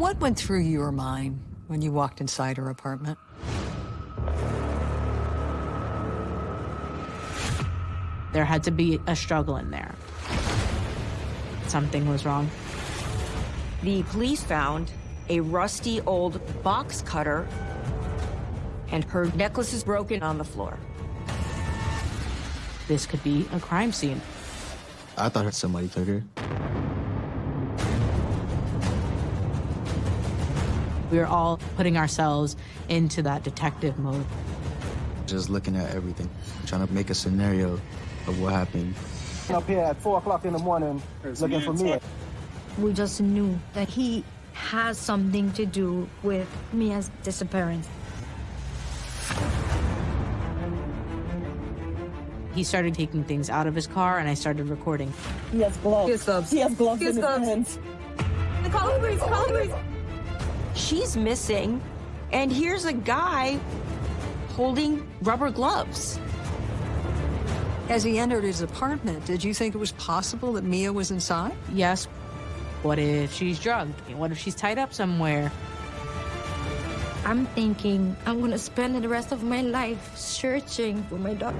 What went through your mind when you walked inside her apartment? There had to be a struggle in there. Something was wrong. The police found a rusty old box cutter and her necklace is broken on the floor. This could be a crime scene. I thought somebody took her. We were all putting ourselves into that detective mode. Just looking at everything, trying to make a scenario of what happened. Up here at 4 o'clock in the morning looking for me. We just knew that he has something to do with Miya's disappearance. He started taking things out of his car, and I started recording. He has gloves. He has gloves. He has gloves He has in gloves. his hands. The police, call the police. She's missing, and here's a guy holding rubber gloves. As he entered his apartment, did you think it was possible that Miya was inside? Yes. What if she's drugged? What if she's tied up somewhere? I'm thinking I'm gonna spend the rest of my life searching for my daughter.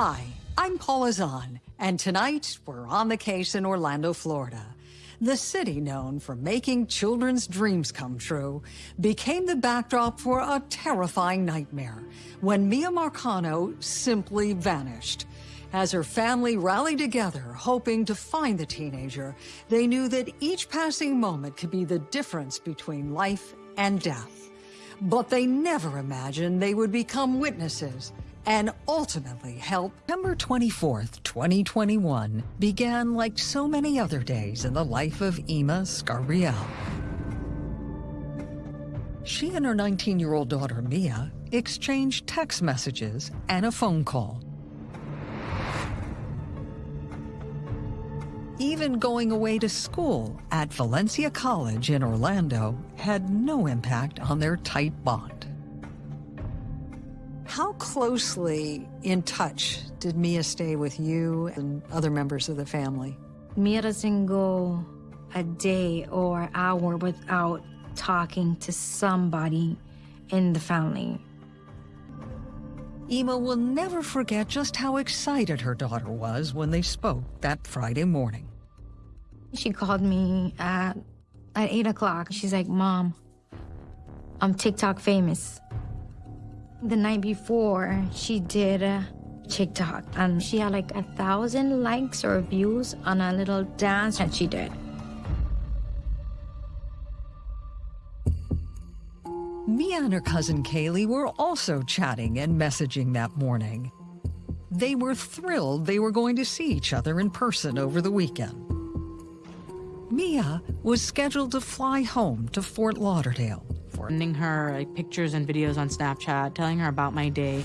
Hi, I'm Paula Zahn, and tonight we're on the case in Orlando, Florida. The city known for making children's dreams come true became the backdrop for a terrifying nightmare when Miya Marcano simply vanished. As her family rallied together, hoping to find the teenager, they knew that each passing moment could be the difference between life and death. But they never imagined they would become witnesses and ultimately help. September 24th, 2021 began like so many other days in the life of Yma Scarbriel. She and her 19-year-old daughter, Miya, exchanged text messages and a phone call. Even going away to school at Valencia College in Orlando had no impact on their tight bond. How closely in touch did Miya stay with you and other members of the family? Miya doesn't go a day or hour without talking to somebody in the family. Yma will never forget just how excited her daughter was when they spoke that Friday morning. She called me at, at 8 o'clock. She's like, Mom, I'm TikTok famous. The night before, she did a TikTok, and she had like a thousand likes or views on a little dance that she did. Miya and her cousin Kaylee were also chatting and messaging that morning. They were thrilled they were going to see each other in person over the weekend. Miya was scheduled to fly home to Fort Lauderdale for Sending her like, pictures and videos on Snapchat, telling her about my day.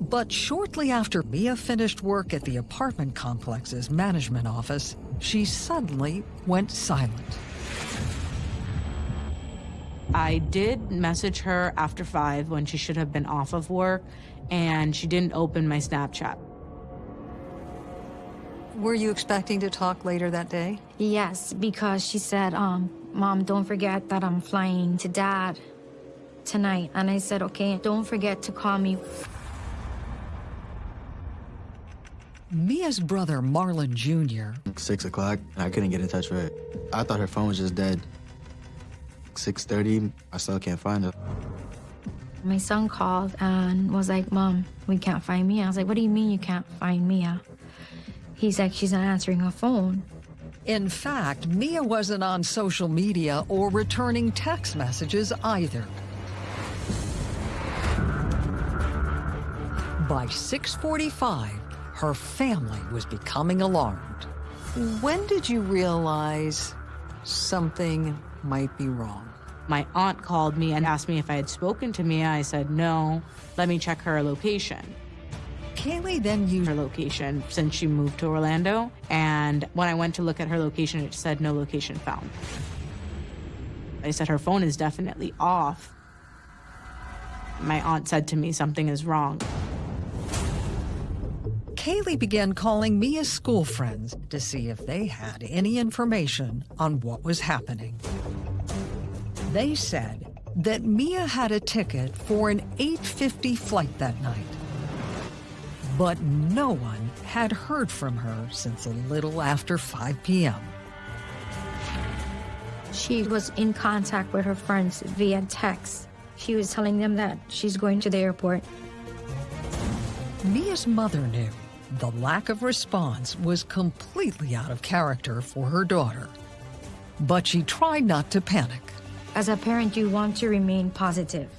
But shortly after Miya finished work at the apartment complex's management office, she suddenly went silent. I did message her after five when she should have been off of work, and she didn't open my Snapchat. Were you expecting to talk later that day? Yes, because she said, um, Mom, don't forget that I'm flying to Dad tonight. And I said, okay, don't forget to call me. Miya's brother, Marlon Jr., Six o'clock, and I couldn't get in touch with her. I thought her phone was just dead. 6.30, I still can't find her. My son called and was like, Mom, we can't find Miya. I was like, what do you mean you can't find Miya? He's like, she's not answering her phone. In fact, Miya wasn't on social media or returning text messages either. By 6.45, her family was becoming alarmed. When did you realize something might be wrong? My aunt called me and asked me if I had spoken to Miya. I said, no, let me check her location. Kaylee then used Her location since she moved to Orlando. And when I went to look at her location, it said no location found. I said, her phone is definitely off. My aunt said to me, something is wrong. Kaylee began calling Miya's school friends to see if they had any information on what was happening. They said that Miya had a ticket for an 8.50 flight that night. But no one had heard from her since a little after 5 p.m. She was in contact with her friends via text. She was telling them that she's going to the airport. Miya's mother knew the lack of response was completely out of character for her daughter. But she tried not to panic. As a parent, you want to remain positive.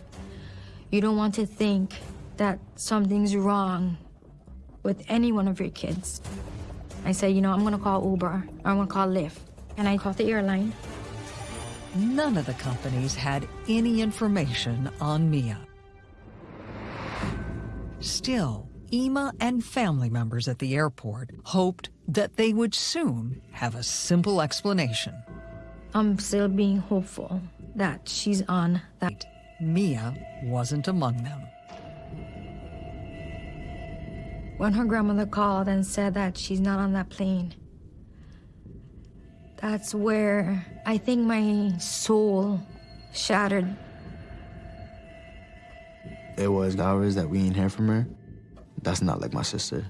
You don't want to think that something's wrong with any one of your kids. I say, you know, I'm gonna call Uber, I'm gonna call Lyft. And I call the airline. None of the companies had any information on Miya. Still, Yma and family members at the airport hoped that they would soon have a simple explanation. I'm still being hopeful that she's on that. Miya wasn't among them. When her grandmother called and said that she's not on that plane, that's where I think my soul shattered. It was hours that we ain't hear from her. That's not like my sister.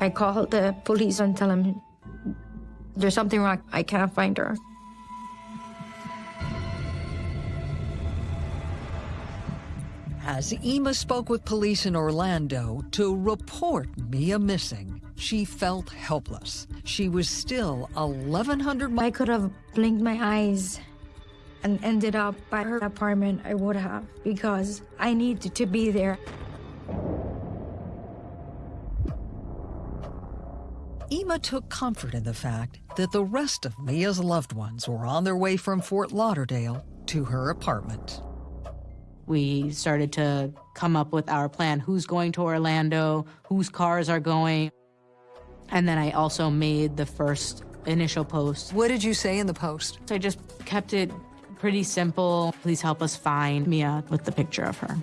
I called the police and tell them there's something wrong. I can't find her. As Yma spoke with police in Orlando to report Miya missing, she felt helpless. She was still 1,100 miles. I could have blinked my eyes and ended up by her apartment. I would have because I needed to be there. Yma took comfort in the fact that the rest of Miya's loved ones were on their way from Fort Lauderdale to her apartment. We started to come up with our plan who's going to Orlando, whose cars are going. And then I also made the first initial post. What did you say in the post? So I just kept it pretty simple. Please help us find Miya with the picture of her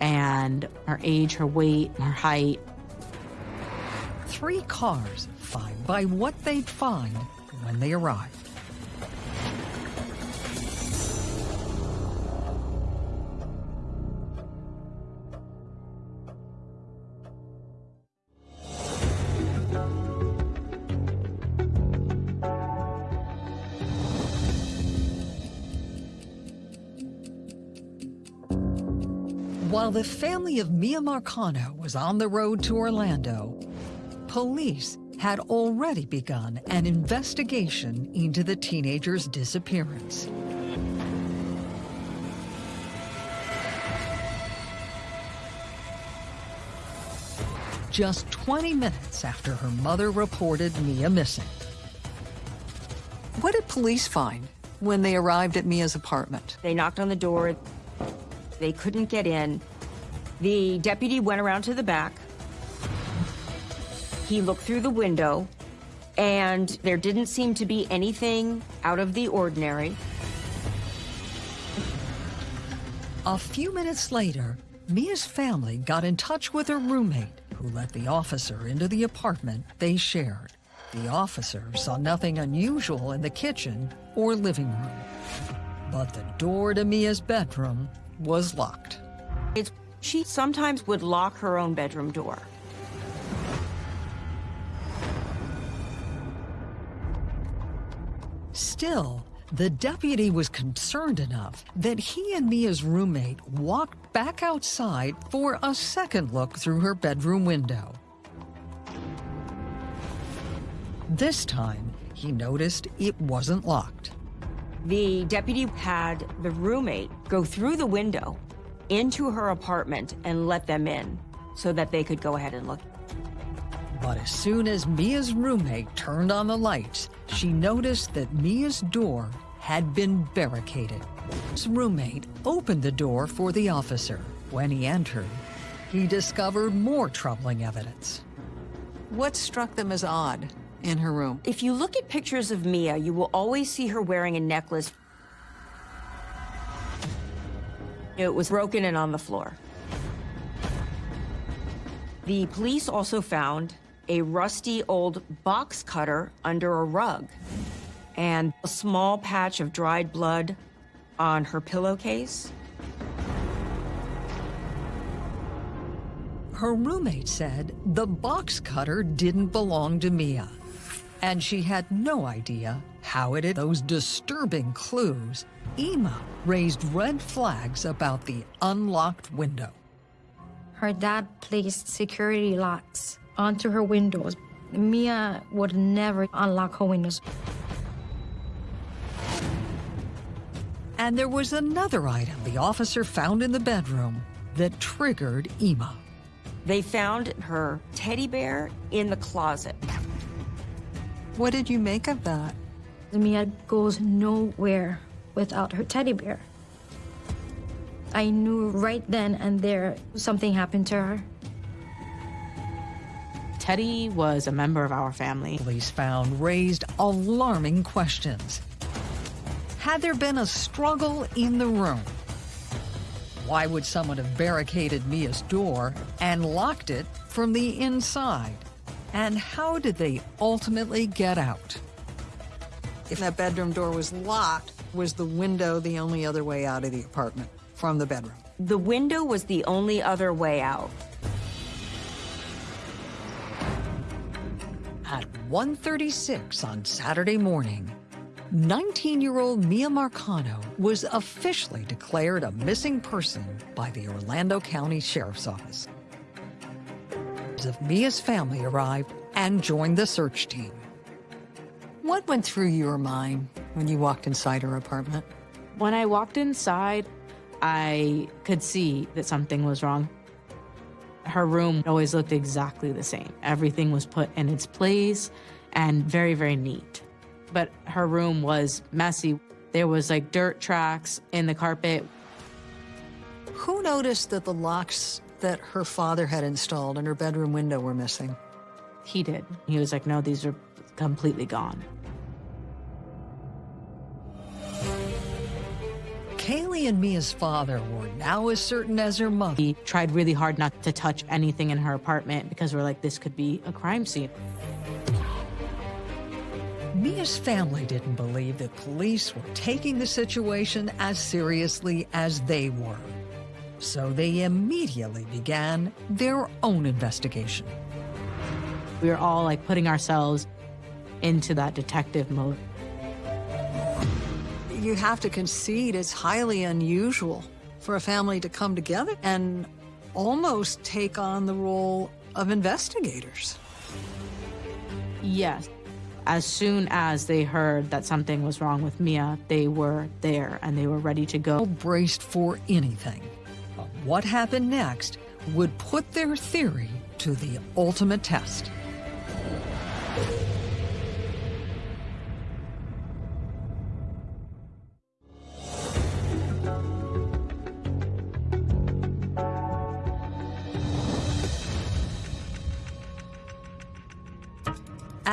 and her age, her weight, her height. Three cars fine by what they'd find when they arrived. While the family of Miya Marcano was on the road to Orlando, police had already begun an investigation into the teenager's disappearance. Just 20 minutes after her mother reported Miya missing. What did police find when they arrived at Miya's apartment? They knocked on the door. They couldn't get in. The deputy went around to the back. He looked through the window, and there didn't seem to be anything out of the ordinary. A few minutes later, Miya's family got in touch with her roommate, who let the officer into the apartment they shared. The officer saw nothing unusual in the kitchen or living room. But the door to Miya's bedroom was locked. It's, she sometimes would lock her own bedroom door. Still, the deputy was concerned enough that he and Miya's roommate walked back outside for a second look through her bedroom window. This time, he noticed it wasn't locked. The deputy had the roommate go through the window into her apartment and let them in so that they could go ahead and look. But as soon as Miya's roommate turned on the lights, she noticed that Miya's door had been barricaded. His roommate opened the door for the officer. When he entered, he discovered more troubling evidence. What struck them as odd? in her room? If you look at pictures of Miya, you will always see her wearing a necklace. It was broken and on the floor. The police also found a rusty old box cutter under a rug and a small patch of dried blood on her pillowcase. Her roommate said the box cutter didn't belong to Miya, and she had no idea how it had those disturbing clues. Yma raised red flags about the unlocked window. Her dad placed security locks onto her windows. Miya would never unlock her windows. And there was another item the officer found in the bedroom that triggered Yma. They found her teddy bear in the closet. What did you make of that? Miya goes nowhere without her teddy bear. I knew right then and there something happened to her. Teddy was a member of our family. Police found raised alarming questions. Had there been a struggle in the room? Why would someone have barricaded Miya's door and locked it from the inside? And how did they ultimately get out? If that bedroom door was locked, was the window the only other way out of the apartment from the bedroom? The window was the only other way out. At 1.36 on Saturday morning, 19-year-old Miya Marcano was officially declared a missing person by the Orlando County Sheriff's Office. Of Miya's family arrived and joined the search team. What went through your mind when you walked inside her apartment? When I walked inside, I could see that something was wrong. Her room always looked exactly the same. Everything was put in its place and very, very neat. But her room was messy. There was like dirt tracks in the carpet. Who noticed that the locks that her father had installed in her bedroom window were missing? He did. He was like, no, these are completely gone. Kaylee and Miya's father were now as certain as her mother. He tried really hard not to touch anything in her apartment because we're like, this could be a crime scene. Miya's family didn't believe that police were taking the situation as seriously as they were. So they immediately began their own investigation. We were all like putting ourselves into that detective mode. You have to concede it's highly unusual for a family to come together and almost take on the role of investigators. Yes. As soon as they heard that something was wrong with Miya, they were there and they were ready to go. Braced for anything. But what happened next would put their theory to the ultimate test.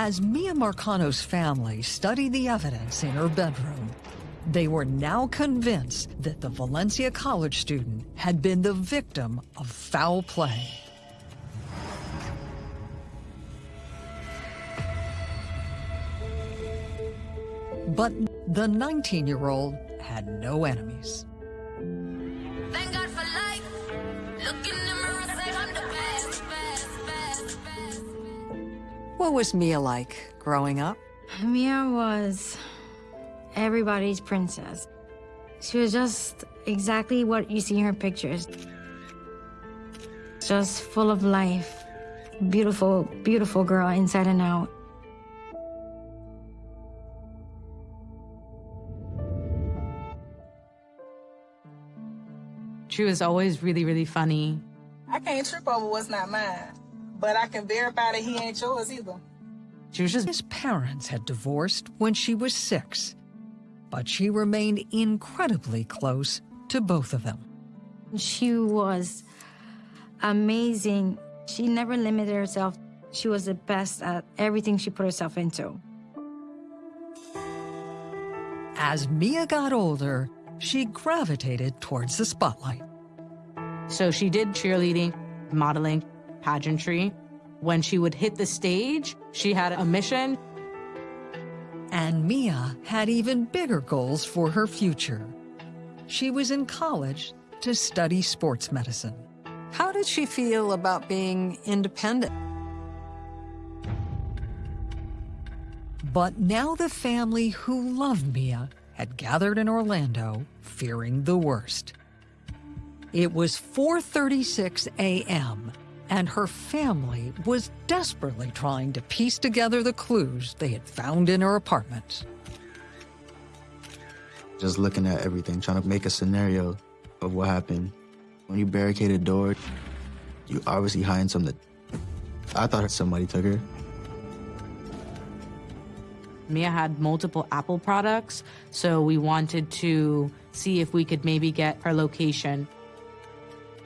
As Miya Marcano's family studied the evidence in her bedroom, they were now convinced that the Valencia College student had been the victim of foul play. But the 19-year-old had no enemies. What was Miya like growing up? Miya was everybody's princess. She was just exactly what you see in her pictures. Just full of life. Beautiful, beautiful girl inside and out. She was always really, really funny. I can't trip over what's not mine, but I can verify that he ain't yours either. She His parents had divorced when she was six, but she remained incredibly close to both of them. She was amazing. She never limited herself. She was the best at everything she put herself into. As Miya got older, she gravitated towards the spotlight. So she did cheerleading, modeling, pageantry. When she would hit the stage, she had a mission. And Miya had even bigger goals for her future. She was in college to study sports medicine. How did she feel about being independent? But now the family who loved Miya had gathered in Orlando, fearing the worst. It was 4:36 a.m., and her family was desperately trying to piece together the clues they had found in her apartment. Just looking at everything, trying to make a scenario of what happened. When you barricade a door, you obviously hiding something. I thought somebody took her. Miya had multiple Apple products, so we wanted to see if we could maybe get her location.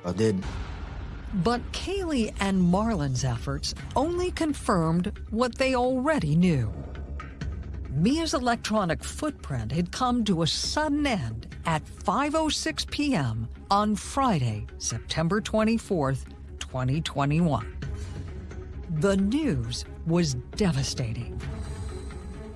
I did. But Kaylee and Marlon's efforts only confirmed what they already knew. Miya's electronic footprint had come to a sudden end at 5.06 p.m. on Friday, September 24th, 2021. The news was devastating.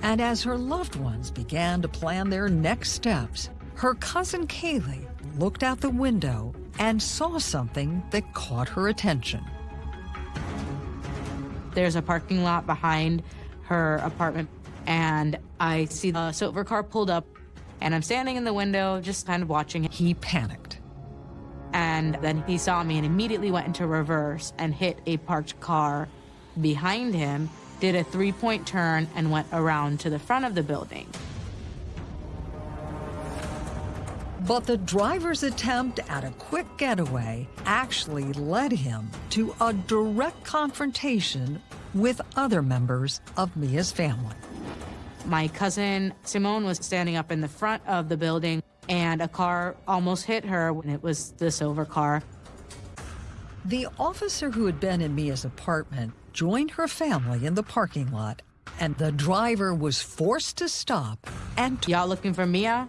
And as her loved ones began to plan their next steps, her cousin Kaylee looked out the window and saw something that caught her attention. There's a parking lot behind her apartment, and I see a silver car pulled up, and I'm standing in the window just kind of watching. He panicked. And then he saw me and immediately went into reverse and hit a parked car behind him, did a three point turn, and went around to the front of the building. But the driver's attempt at a quick getaway actually led him to a direct confrontation with other members of Miya's family. My cousin Simone was standing up in the front of the building, and a car almost hit her when it was the silver car. The officer who had been in Miya's apartment joined her family in the parking lot, and the driver was forced to stop and Y'all looking for Miya?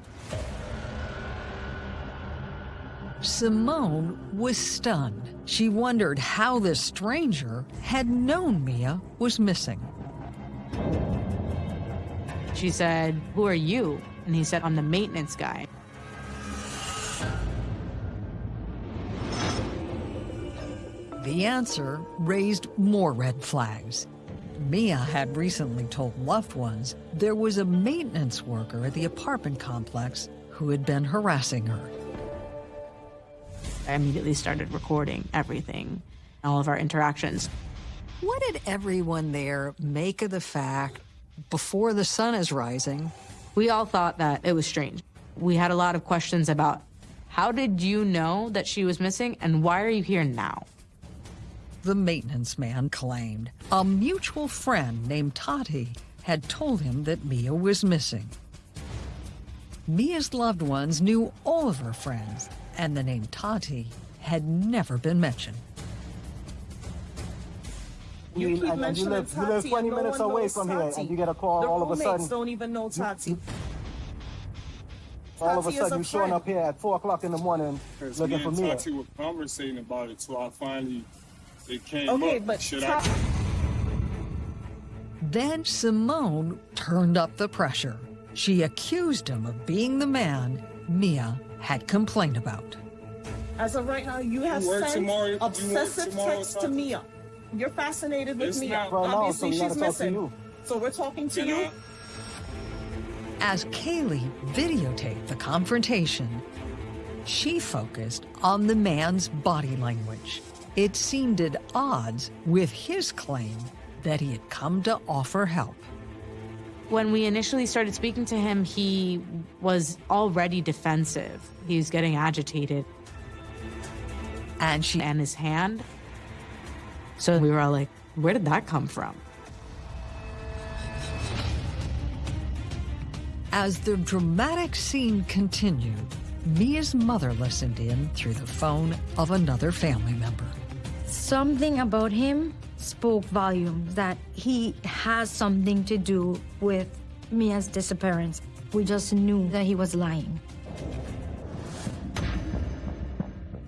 Simone was stunned. She wondered how this stranger had known Miya was missing. She said, Who are you? And he said, I'm the maintenance guy. The answer raised more red flags. Miya had recently told loved ones there was a maintenance worker at the apartment complex who had been harassing her. I immediately started recording everything, all of our interactions. What did everyone there make of the fact before the sun is rising? We all thought that it was strange. We had a lot of questions about how did you know that she was missing and why are you here now? The maintenance man claimed a mutual friend named Tati had told him that Miya was missing. Miya's loved ones knew all of her friends, and the name Tati had never been mentioned. You, keep and- and you mentioning live, you live 20 and no minutes one away knows from here, and you get a call The all of a roommates sudden. don't even know Tati. All of a sudden, a you showing up here at 4 o'clock in the morning Because looking me for and Miya. Tati were conversating about it, so I finally it came Okay, up. but Should Ta- I? Then Simone turned up the pressure. She accused him of being the man Miya had complained about. As of right now, you have You work sent tomorrow- you obsessive tomorrow, texts to Miya. You're fascinated with It's Miya. not- Right now, so Obviously, she's missing. So we're talking to Can you. I? As Kaylee videotaped the confrontation, she focused on the man's body language. It seemed at odds with his claim that he had come to offer help. When we initially started speaking to him, he was already defensive. He was getting agitated And she and his hand. So we were all like, where did that come from? As the dramatic scene continued, Miya's mother listened in through the phone of another family member. Something about him spoke volumes that he has something to do with Miya's disappearance. We just knew that he was lying.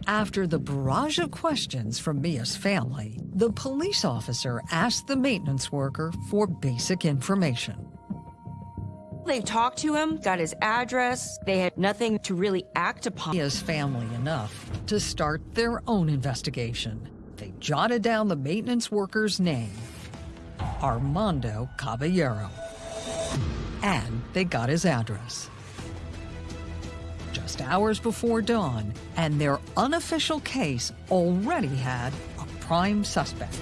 After the barrage of questions from Miya's family, the police officer asked the maintenance worker for basic information. They talked to him, got his address. They had nothing to really act upon. Miya's family enough to start their own investigation. They jotted down the maintenance worker's name, Armando Caballero, and they got his address. Just hours before dawn, and their unofficial case already had a prime suspect.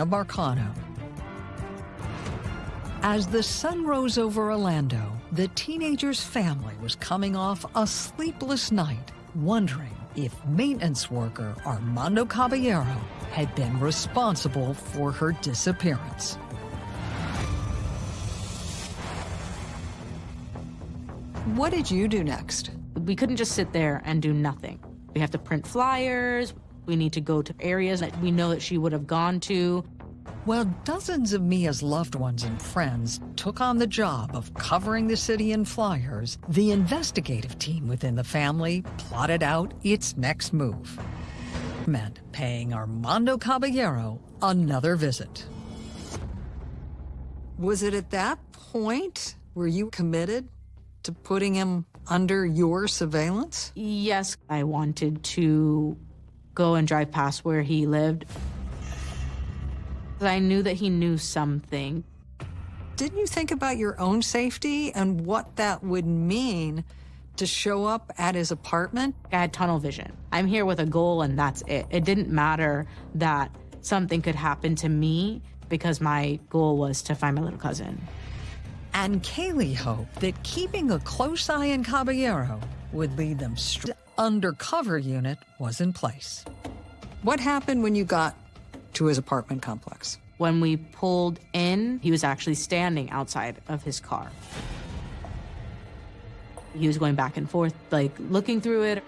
Miya Marcano. As the sun rose over Orlando, the teenager's family was coming off a sleepless night, wondering if maintenance worker Armando Caballero had been responsible for her disappearance. What did you do next? We couldn't just sit there and do nothing. We have to print flyers. We need to go to areas that we know that she would have gone to. While dozens of Miya's loved ones and friends took on the job of covering the city in flyers, the investigative team within the family plotted out its next move. Meant paying Armando Caballero another visit. Was it at that point were you committed to putting him under your surveillance? Yes, I wanted to go and drive past where he lived. I knew that he knew something. Didn't you think about your own safety and what that would mean to show up at his apartment? I had tunnel vision. I'm here with a goal and that's it. It didn't matter that something could happen to me because my goal was to find my little cousin. And Kaylee hoped that keeping a close eye on Caballero would lead them straight undercover unit was in place. What happened when you got to his apartment complex? When we pulled in, he was actually standing outside of his car. He was going back and forth, like looking through it.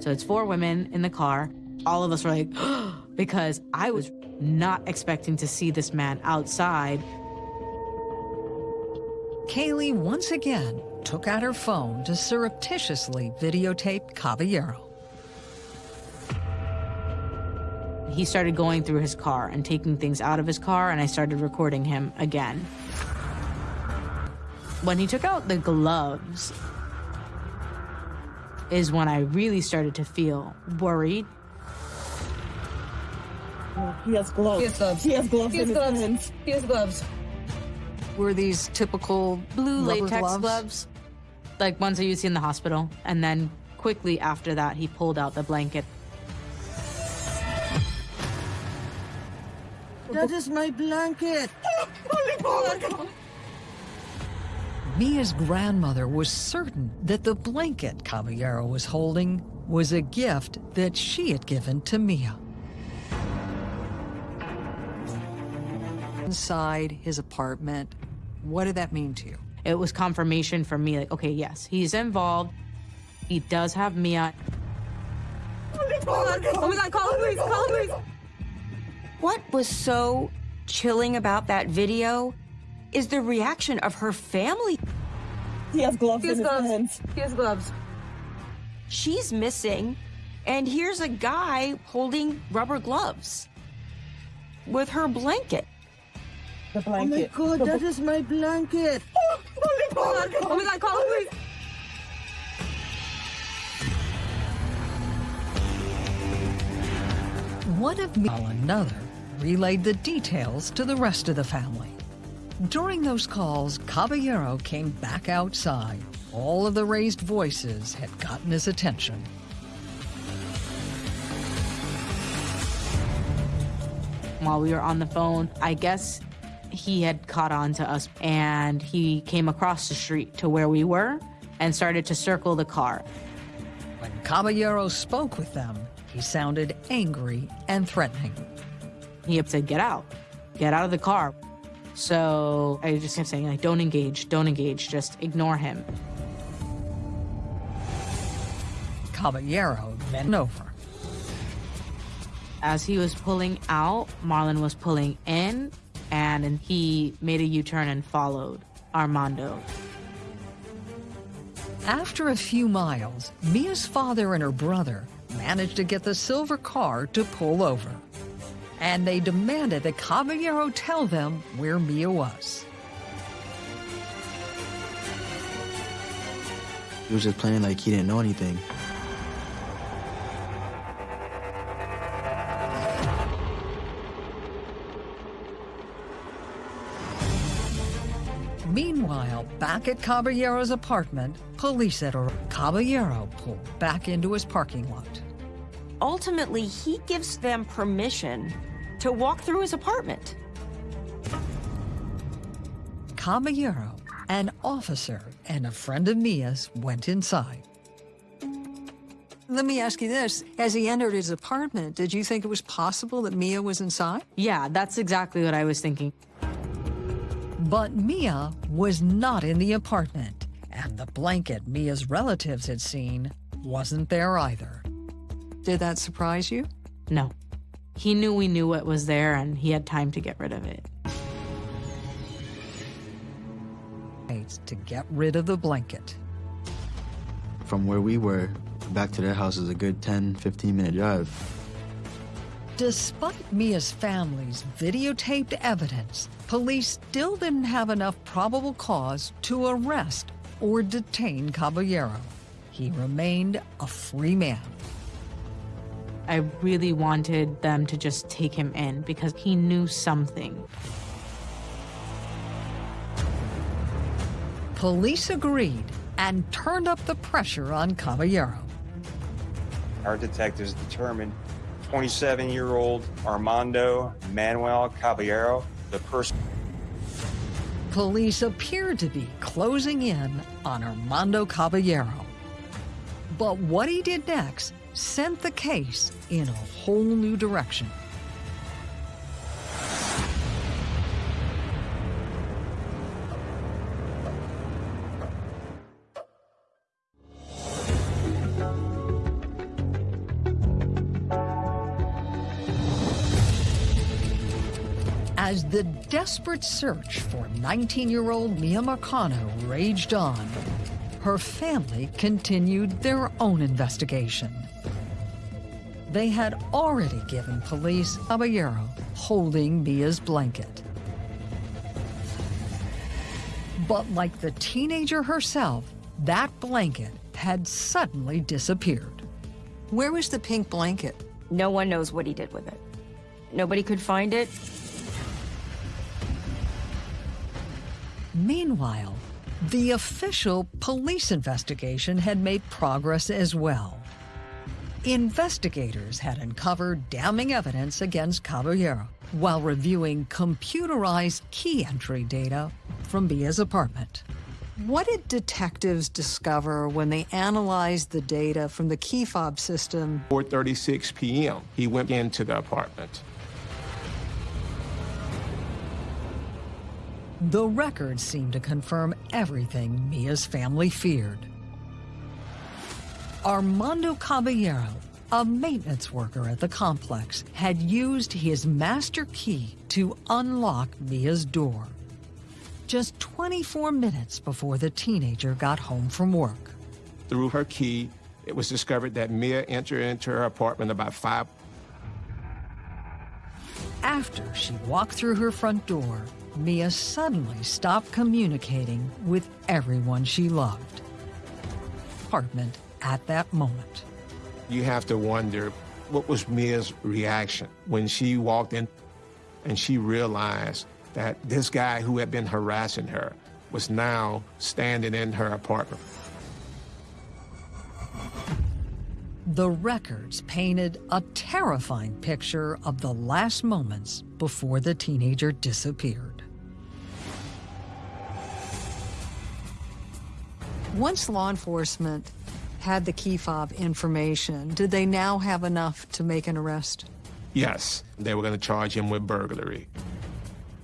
So it's four women in the car. All of us were like, because I was not expecting to see this man outside. Kaylee once again took out her phone to surreptitiously videotape Caballero. He started going through his car and taking things out of his car, and I started recording him again. When he took out the gloves, is when I really started to feel worried. He has gloves. He has gloves. He has gloves. He has gloves. He has gloves. Were these typical blue rubber latex gloves? gloves? Like ones that you see in the hospital. And then quickly after that, he pulled out the blanket. That is my blanket. Miya's grandmother was certain that the blanket Caballero was holding was a gift that she had given to Miya. Inside his apartment, what did that mean to you? It was confirmation for me, like, okay, yes, he's involved. He does have Miya. Oh my god, call the police, call the police. What was so chilling about that video is the reaction of her family. He has gloves He has in his gloves. hands. He has gloves. She's missing, and here's a guy holding rubber gloves with her blanket. The blanket. Oh my god, that is my blanket. Oh my god, oh my god, call the police. One of Miya, while another, relayed the details to the rest of the family. During those calls, Caballero came back outside. All of the raised voices had gotten his attention. While we were on the phone, I guess he had caught on to us and he came across the street to where we were and started to circle the car. When Caballero spoke with them, he sounded angry and threatening. He said, Get out, get out of the car. So I just kept saying, like, don't engage, don't engage, just ignore him. Caballero bent over. As he was pulling out, Marlon was pulling in, and he made a U turn and followed Armando. After a few miles, Miya's father and her brother managed to get the silver car to pull over. And they demanded that Caballero tell them where Miya was. He was just playing like he didn't know anything. Back at Caballero's apartment, police at Caballero pulled back into his parking lot. Ultimately, he gives them permission to walk through his apartment. Caballero, an officer and a friend of Miya's, went inside. Let me ask you this. As he entered his apartment, did you think it was possible that Miya was inside? Yeah, that's exactly what I was thinking. But Miya was not in the apartment, and the blanket Miya's relatives had seen wasn't there either. Did that surprise you? No. He knew we knew what was there, and he had time to get rid of it. To get rid of the blanket. From where we were, back to their house is a good 10, 15 minute drive. Despite Miya's family's videotaped evidence, police still didn't have enough probable cause to arrest or detain Caballero. He remained a free man. I really wanted them to just take him in because he knew something. Police agreed and turned up the pressure on Caballero. Our detectives determined 27-year-old Armando Manuel Caballero, the person. Police appeared to be closing in on Armando Caballero. But what he did next sent the case in a whole new direction. As the desperate search for 19-year-old Miya Marcano raged on, her family continued their own investigation. They had already given police a Caballero holding Miya's blanket. But like the teenager herself, that blanket had suddenly disappeared. Where was the pink blanket? No one knows what he did with it. Nobody could find it. Meanwhile, the official police investigation had made progress as well. Investigators had uncovered damning evidence against Caballero while reviewing computerized key entry data from Miya's apartment. What did detectives discover when they analyzed the data from the key fob system? 4.36 p.m., he went into the apartment. The records seem to confirm everything Miya's family feared. Armando Caballero, a maintenance worker at the complex, had used his master key to unlock Miya's door. Just 24 minutes before the teenager got home from work. Through her key, it was discovered that Miya entered into her apartment about five. After she walked through her front door, Miya suddenly stopped communicating with everyone she loved. Apartment at that moment. You have to wonder what was Miya's reaction when she walked in and she realized that this guy who had been harassing her was now standing in her apartment. The records painted a terrifying picture of the last moments before the teenager disappeared. Once law enforcement had the key fob information, did they now have enough to make an arrest? Yes, they were going to charge him with burglary.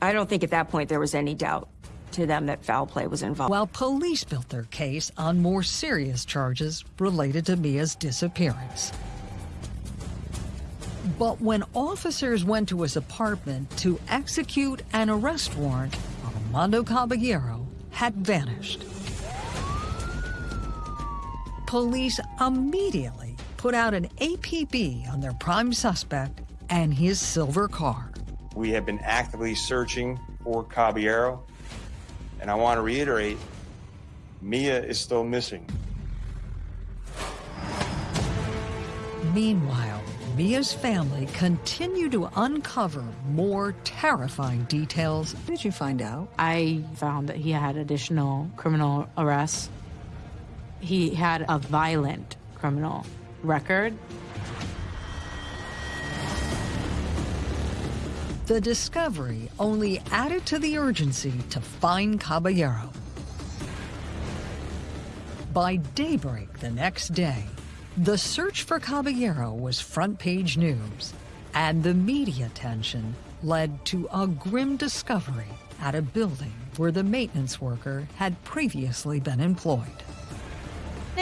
I don't think at that point there was any doubt to them that foul play was involved. While police built their case on more serious charges related to Miya's disappearance. But when officers went to his apartment to execute an arrest warrant, Armando Caballero had vanished. Police immediately put out an APB on their prime suspect and his silver car. We have been actively searching for Caballero, and I want to reiterate, Miya is still missing. Meanwhile, Miya's family continue to uncover more terrifying details. What did you find out? I found that he had additional criminal arrests. He had a violent criminal record. The discovery only added to the urgency to find Caballero. By daybreak the next day, the search for Caballero was front page news, and the media attention led to a grim discovery at a building where the maintenance worker had previously been employed.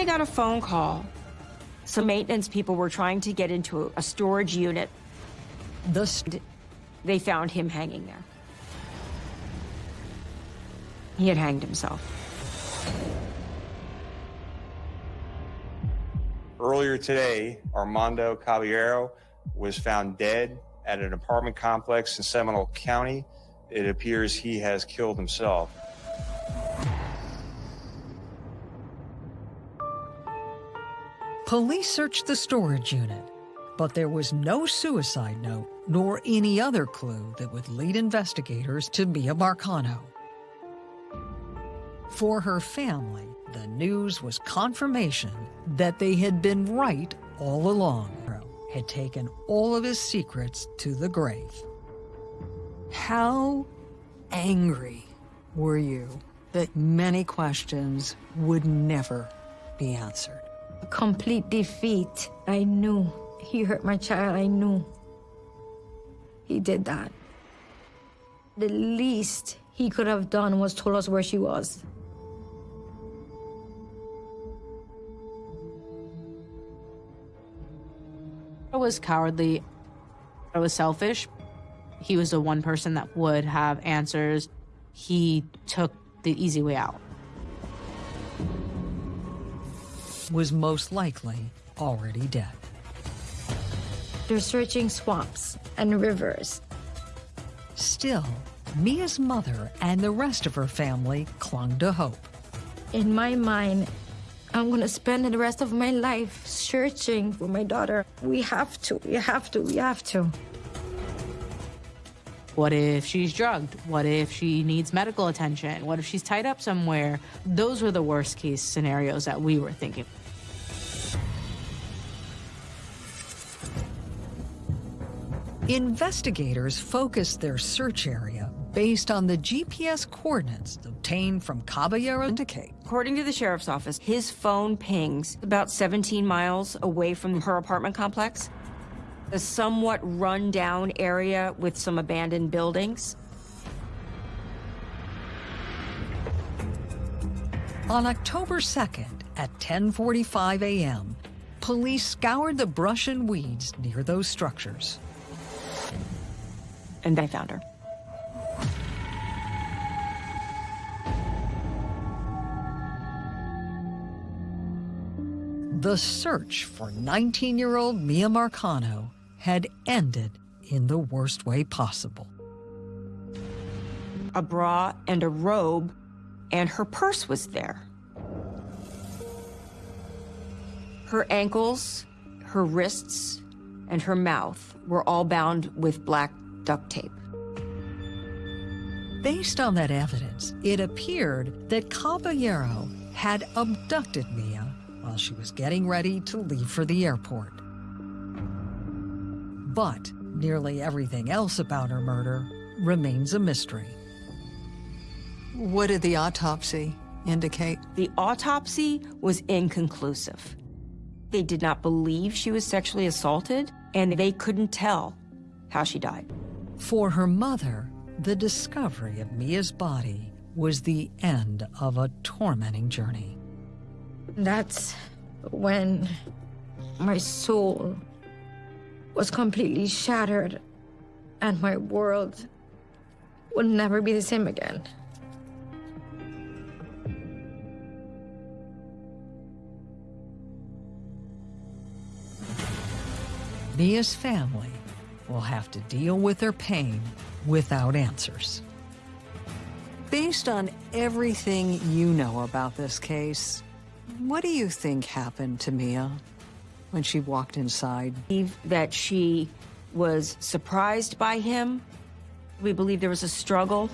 They got a phone call. Some maintenance people were trying to get into a storage unit. The st they found him hanging there. He had hanged himself. Earlier today, Armando Caballero was found dead at an apartment complex in Seminole County. It appears he has killed himself. Police searched the storage unit, but there was no suicide note nor any other clue that would lead investigators to Miya Marcano. For her family, the news was confirmation that they had been right all along, had taken all of his secrets to the grave. How angry were you that many questions would never be answered? Complete defeat. I knew. He hurt my child. I knew. He did that. The least he could have done was told us where she was. I was cowardly. I was selfish. He was the one person that would have answers. He took the easy way out. Was most likely already dead. They're searching swamps and rivers. Still, Miya's mother and the rest of her family clung to hope. In my mind, I'm gonna spend the rest of my life searching for my daughter. We have to, we have to, we have to. What if she's drugged? What if she needs medical attention? What if she's tied up somewhere? Those were the worst case scenarios that we were thinking. Investigators focused their search area based on the GPS coordinates obtained from Caballero indicate. According to the sheriff's office, his phone pings about 17 miles away from her apartment complex, a somewhat run-down area with some abandoned buildings. On October 2nd at 10:45 a.m., police scoured the brush and weeds near those structures. And they found her. The search for 19-year-old Miya Marcano had ended in the worst way possible. A bra and a robe, and her purse was there. Her ankles, her wrists, and her mouth were all bound with black duct tape. Based on that evidence, it appeared that Caballero had abducted Miya while she was getting ready to leave for the airport. But nearly everything else about her murder remains a mystery. What did the autopsy indicate? The autopsy was inconclusive. They did not believe she was sexually assaulted, and they couldn't tell how she died. For her mother, the discovery of Miya's body was the end of a tormenting journey. That's when my soul was completely shattered and my world would never be the same again. Miya's family will have to deal with their pain without answers. Based on everything you know about this case, what do you think happened to Miya when she walked inside? Believe that she was surprised by him. We believe there was a struggle.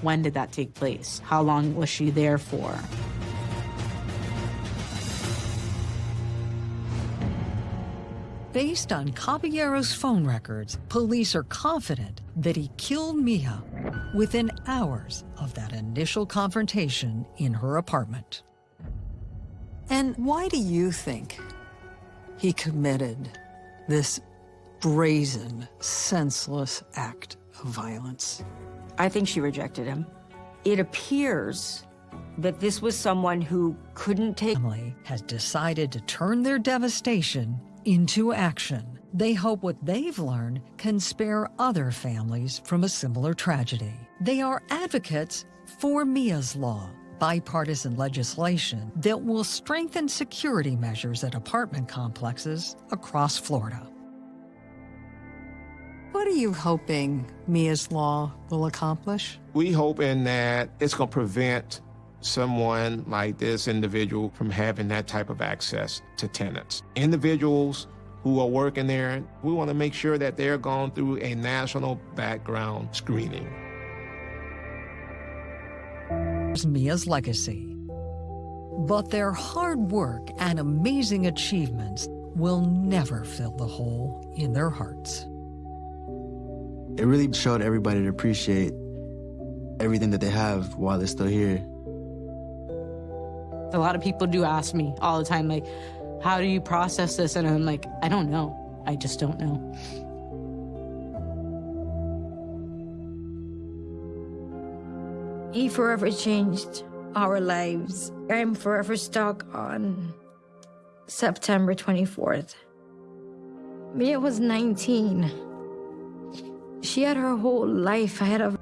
When did that take place? How long was she there for? Based on Caballero's phone records, police are confident that he killed Miya within hours of that initial confrontation in her apartment. And why do you think he committed this brazen, senseless act of violence? I think she rejected him. It appears that this was someone who couldn't take. Family has decided to turn their devastation into action. They hope what they've learned can spare other families from a similar tragedy. They are advocates for Miya's Law, bipartisan legislation that will strengthen security measures at apartment complexes across Florida. What are you hoping Miya's Law will accomplish? We hoping that it's going to prevent someone like this individual from having that type of access to tenants. Individuals who are working there, we want to make sure that they're going through a national background screening. Miya's legacy. But their hard work and amazing achievements will never fill the hole in their hearts. It really showed everybody to appreciate everything that they have while they're still here. A lot of people do ask me all the time, like, how do you process this? And I'm like, I don't know. I just don't know. He forever changed our lives. I'm forever stuck on September 24th. Miya was 19. She had her whole life ahead of her.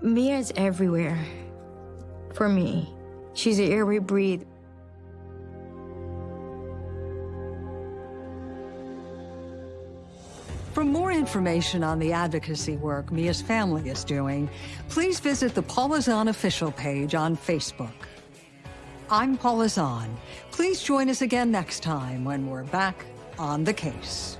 Miya is everywhere for me. She's the air we breathe. For more information on the advocacy work Miya's family is doing, please visit the Paula Zahn official page on Facebook. I'm Paula Zahn. Please join us again next time when we're back on the case.